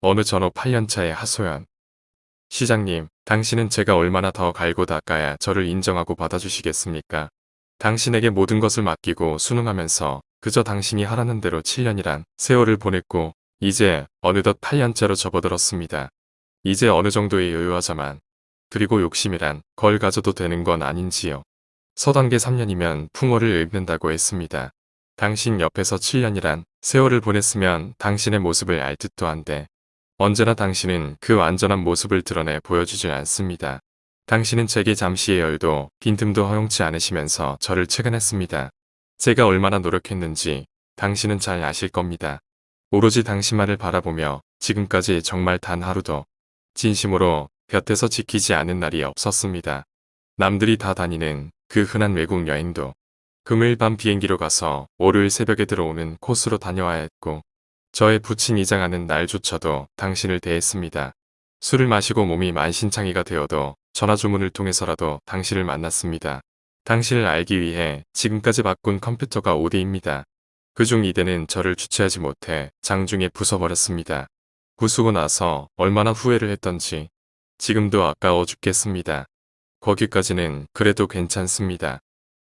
어느 전후 8년차의 하소연. 시장님, 당신은 제가 얼마나 더 갈고 닦아야 저를 인정하고 받아주시겠습니까? 당신에게 모든 것을 맡기고 순응하면서 그저 당신이 하라는 대로 7년이란 세월을 보냈고 이제 어느덧 8년째로 접어들었습니다. 이제 어느 정도의 여유하자만 그리고 욕심이란 걸 가져도 되는 건 아닌지요. 서단계 3년이면 풍어를 읽는다고 했습니다. 당신 옆에서 7년이란 세월을 보냈으면 당신의 모습을 알 듯도 한데 언제나 당신은 그 완전한 모습을 드러내 보여주질 않습니다. 당신은 제게 잠시의 여유도 빈틈도 허용치 않으시면서 저를 채근했습니다. 제가 얼마나 노력했는지 당신은 잘 아실 겁니다. 오로지 당신만을 바라보며 지금까지 정말 단 하루도 진심으로 곁에서 지키지 않은 날이 없었습니다. 남들이 다 다니는 그 흔한 외국 여행도 금요일 밤 비행기로 가서 월요일 새벽에 들어오는 코스로 다녀와야 했고 저의 부친 이장하는 날조차도 당신을 대했습니다. 술을 마시고 몸이 만신창이가 되어도 전화 주문을 통해서라도 당신을 만났습니다. 당신을 알기 위해 지금까지 바꾼 컴퓨터가 5대입니다. 그중 2대는 저를 주체하지 못해 장중에 부숴버렸습니다. 부수고 나서 얼마나 후회를 했던지 지금도 아까워 죽겠습니다. 거기까지는 그래도 괜찮습니다.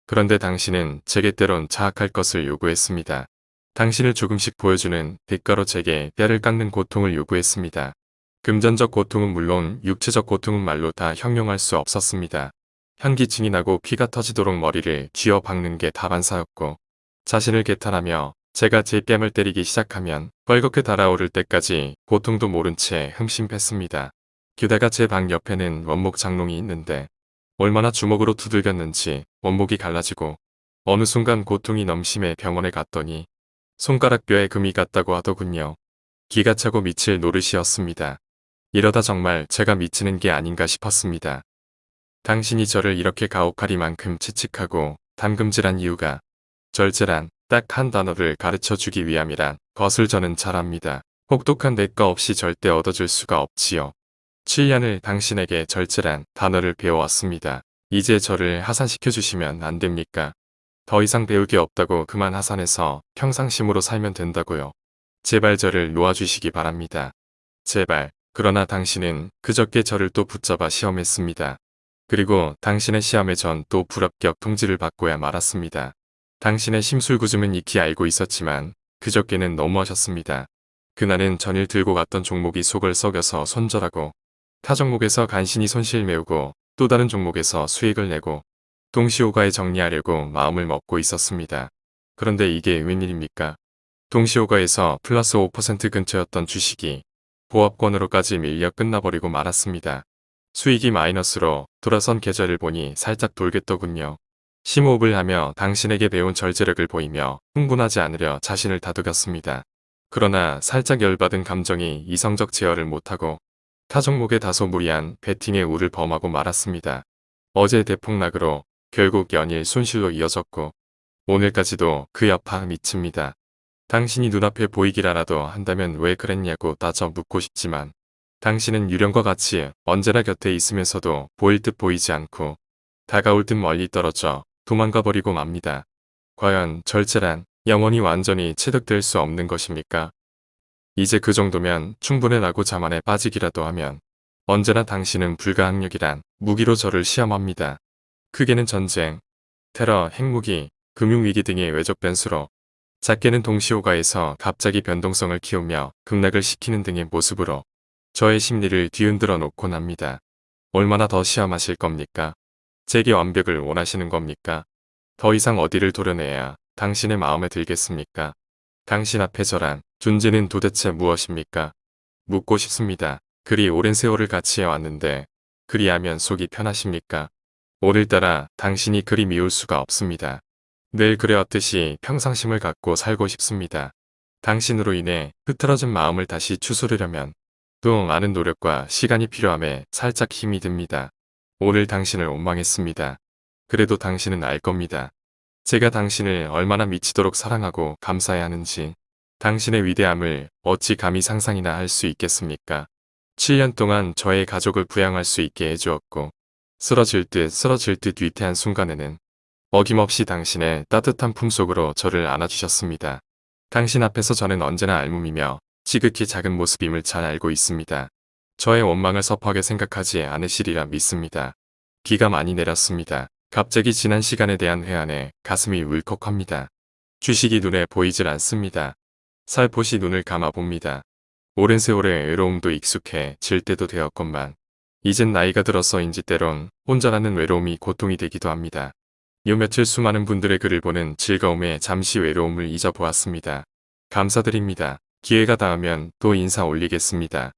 그런데 당신은 제게 때론 자학할 것을 요구했습니다. 당신을 조금씩 보여주는 대가로 제게 뼈를 깎는 고통을 요구했습니다. 금전적 고통은 물론 육체적 고통은 말로 다 형용할 수 없었습니다. 현기증이 나고 피가 터지도록 머리를 쥐어 박는 게 다반사였고 자신을 개탄하며 제가 제 뺨을 때리기 시작하면 뻘겋게 달아오를 때까지 고통도 모른 채 흠심했습니다. 게다가 제 방 옆에는 원목 장롱이 있는데 얼마나 주먹으로 두들겼는지 원목이 갈라지고 어느 순간 고통이 넘심해 병원에 갔더니 손가락 뼈에 금이 갔다고 하더군요. 기가 차고 미칠 노릇이었습니다. 이러다 정말 제가 미치는 게 아닌가 싶었습니다. 당신이 저를 이렇게 가혹하리만큼 채찍하고 담금질한 이유가 절제란 딱 한 단어를 가르쳐 주기 위함이란 것을 저는 잘 압니다. 혹독한 대가 없이 절대 얻어줄 수가 없지요. 7년을 당신에게 절제란 단어를 배워왔습니다. 이제 저를 하산시켜 주시면 안 됩니까? 더 이상 배울 게 없다고 그만 하산해서 평상심으로 살면 된다고요. 제발 저를 놓아주시기 바랍니다. 제발. 그러나 당신은 그저께 저를 또 붙잡아 시험했습니다. 그리고 당신의 시험에 전 또 불합격 통지를 받고야 말았습니다. 당신의 심술구즘은 익히 알고 있었지만 그저께는 너무하셨습니다. 그날은 전일 들고 갔던 종목이 속을 썩여서 손절하고 타 종목에서 간신히 손실 메우고 또 다른 종목에서 수익을 내고 동시호가에 정리하려고 마음을 먹고 있었습니다. 그런데 이게 웬일입니까? 동시호가에서 플러스 5% 근처였던 주식이 보합권으로까지 밀려 끝나버리고 말았습니다. 수익이 마이너스로 돌아선 계좌를 보니 살짝 돌겠더군요. 심호흡을 하며 당신에게 배운 절제력을 보이며 흥분하지 않으려 자신을 다독였습니다. 그러나 살짝 열받은 감정이 이성적 제어를 못하고 타 종목에 다소 무리한 배팅의 우를 범하고 말았습니다. 어제 대폭락으로 결국 연일 손실로 이어졌고 오늘까지도 그 여파 미칩니다. 당신이 눈앞에 보이기라도 한다면 왜 그랬냐고 따져 묻고 싶지만 당신은 유령과 같이 언제나 곁에 있으면서도 보일 듯 보이지 않고 다가올 듯 멀리 떨어져 도망가 버리고 맙니다. 과연 절제란 영원히 완전히 체득될 수 없는 것입니까? 이제 그 정도면 충분해 라고 자만에 빠지기라도 하면 언제나 당신은 불가항력이란 무기로 저를 시험합니다. 크게는 전쟁, 테러, 핵무기, 금융위기 등의 외적 변수로 작게는 동시호가에서 갑자기 변동성을 키우며 급락을 시키는 등의 모습으로 저의 심리를 뒤흔들어 놓곤 합니다. 얼마나 더 시험하실 겁니까? 제게 완벽을 원하시는 겁니까? 더 이상 어디를 도려내야 당신의 마음에 들겠습니까? 당신 앞에 저란 존재는 도대체 무엇입니까? 묻고 싶습니다. 그리 오랜 세월을 같이 해왔는데 그리하면 속이 편하십니까? 오늘따라 당신이 그리 미울 수가 없습니다. 늘 그래왔듯이 평상심을 갖고 살고 싶습니다. 당신으로 인해 흐트러진 마음을 다시 추스르려면 또 많은 노력과 시간이 필요함에 살짝 힘이 듭니다. 오늘 당신을 원망했습니다. 그래도 당신은 알 겁니다. 제가 당신을 얼마나 미치도록 사랑하고 감사해야 하는지 당신의 위대함을 어찌 감히 상상이나 할 수 있겠습니까? 7년 동안 저의 가족을 부양할 수 있게 해주었고 쓰러질 듯 쓰러질 듯 위태한 순간에는 어김없이 당신의 따뜻한 품속으로 저를 안아주셨습니다. 당신 앞에서 저는 언제나 알몸이며 지극히 작은 모습임을 잘 알고 있습니다. 저의 원망을 섭하게 생각하지 않으시리라 믿습니다. 비가 많이 내렸습니다. 갑자기 지난 시간에 대한 회한에 가슴이 울컥합니다. 주식이 눈에 보이질 않습니다. 살포시 눈을 감아봅니다. 오랜 세월의 외로움도 익숙해 질 때도 되었건만 이젠 나이가 들어서인지 때론 혼자라는 외로움이 고통이 되기도 합니다. 요 며칠 수많은 분들의 글을 보는 즐거움에 잠시 외로움을 잊어보았습니다. 감사드립니다. 기회가 닿으면 또 인사 올리겠습니다.